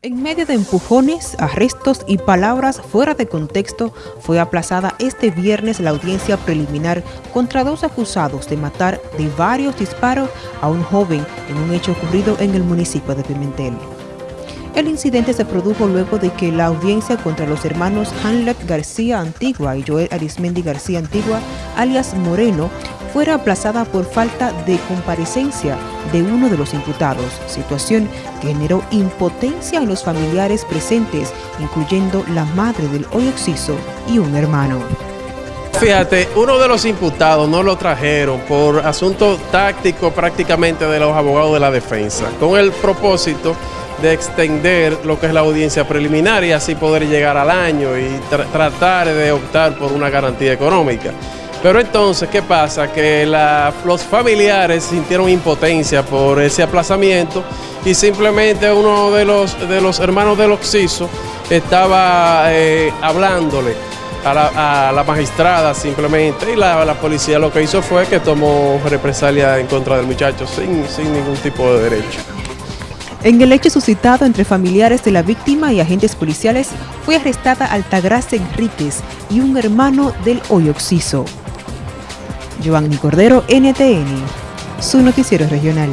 En medio de empujones, arrestos y palabras fuera de contexto, fue aplazada este viernes la audiencia preliminar contra dos acusados de matar de varios disparos a un joven en un hecho ocurrido en el municipio de Pimentel. El incidente se produjo luego de que la audiencia contra los hermanos Hanlet García Antigua y Joel Arismendi García Antigua, alias Moreno, fuera aplazada por falta de comparecencia de uno de los imputados, situación que generó impotencia en los familiares presentes, incluyendo la madre del hoy occiso y un hermano. Fíjate, uno de los imputados no lo trajeron por asunto táctico prácticamente de los abogados de la defensa, con el propósito de extender lo que es la audiencia preliminar y así poder llegar al año y tratar de optar por una garantía económica. Pero entonces, ¿qué pasa? Que los familiares sintieron impotencia por ese aplazamiento y simplemente uno de los, de los hermanos del Oxiso estaba eh, hablándole a la, magistrada simplemente y la, policía lo que hizo fue que tomó represalia en contra del muchacho sin, sin ningún tipo de derecho. En el hecho suscitado entre familiares de la víctima y agentes policiales, fue arrestada Altagracia Enríquez y un hermano del hoy Oxiso. Giovanni Cordero, NTN, su noticiero regional.